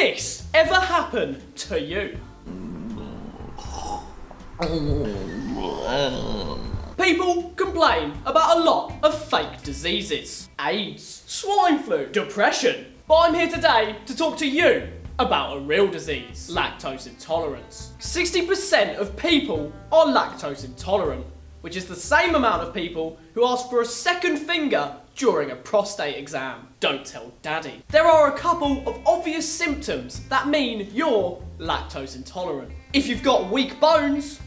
this ever happen to you? People complain about a lot of fake diseases. AIDS, swine flu, depression. But I'm here today to talk to you about a real disease, lactose intolerance. 60% of people are lactose intolerant, which is the same amount of people who ask for a second finger during a prostate exam. Don't tell daddy. There are a couple of obvious symptoms that mean you're lactose intolerant. If you've got weak bones,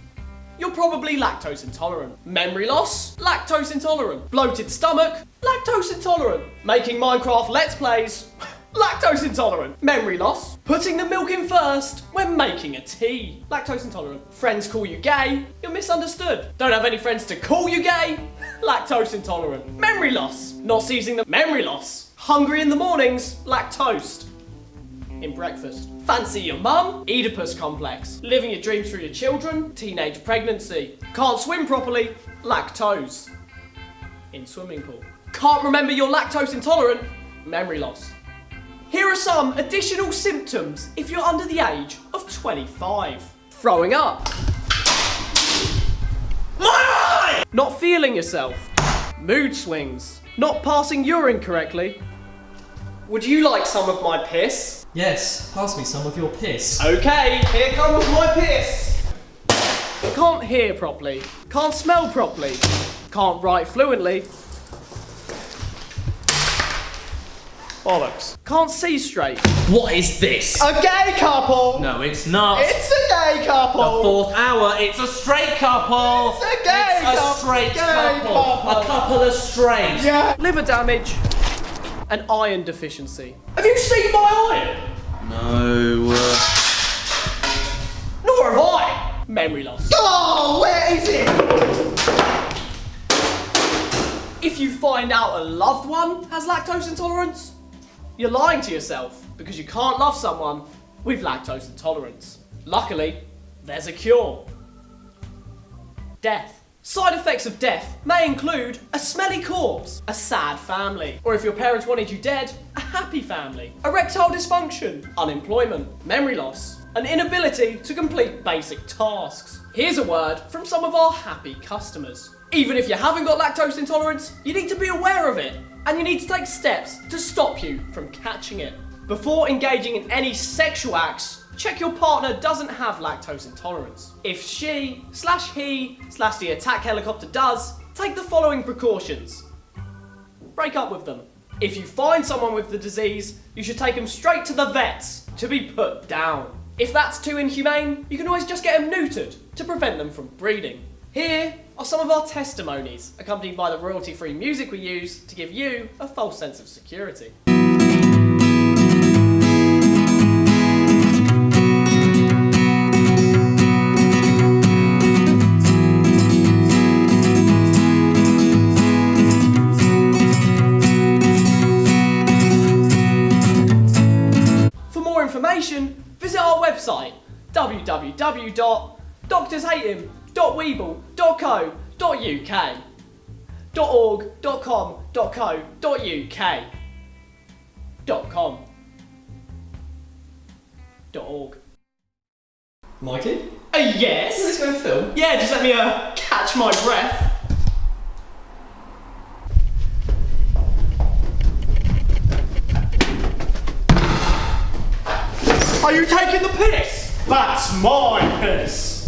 you're probably lactose intolerant. Memory loss? Lactose intolerant. Bloated stomach? Lactose intolerant. Making Minecraft Let's Plays? Lactose intolerant. Memory loss? Putting the milk in first when making a tea? Lactose intolerant. Friends call you gay? You're misunderstood. Don't have any friends to call you gay? Lactose intolerant. Memory loss? Not seizing the memory loss. Hungry in the mornings? Lactose in breakfast. Fancy your mum? Oedipus complex. Living your dreams through your children? Teenage pregnancy. Can't swim properly? Lactose. In swimming pool. Can't remember you're lactose intolerant? Memory loss. Here are some additional symptoms if you're under the age of 25. Throwing up. My eye! Not feeling yourself. Mood swings. Not passing urine correctly. Would you like some of my piss? Yes, pass me some of your piss. Okay, here comes my piss. Can't hear properly. Can't smell properly. Can't write fluently. Bollocks. Can't see straight. What is this? A gay couple! No, it's not. It's a gay couple! the fourth hour. It's a straight couple. It's a gay It's a couple. straight Gay couple. couple. A couple of straight. Yeah. Liver damage and iron deficiency. Have you seen my iron? No. Uh... Nor have I. Memory loss. Oh, where is it? If you find out a loved one has lactose intolerance, you're lying to yourself because you can't love someone with lactose intolerance. Luckily, there's a cure. Death. Side effects of death may include a smelly corpse, a sad family, or if your parents wanted you dead, a happy family, erectile dysfunction, unemployment, memory loss, an inability to complete basic tasks. Here's a word from some of our happy customers. Even if you haven't got lactose intolerance, you need to be aware of it, and you need to take steps to stop you from catching it. Before engaging in any sexual acts, check your partner doesn't have lactose intolerance. If she, slash he, slash the attack helicopter does, take the following precautions. Break up with them. If you find someone with the disease, you should take them straight to the vets to be put down. If that's too inhumane, you can always just get them neutered to prevent them from breeding. Here are some of our testimonies, accompanied by the royalty-free music we use to give you a false sense of security. For more information, visit our website www.doctorshatehim.weeble.co.uk .org.com.co.uk dot co, dot uk, dot org, dot .com dot co, dot uk, dot com, dot .org Mikey? uh, yes? Is this going to film? Yeah, just let me uh, catch my breath. Are you taking the piss? That's my piss.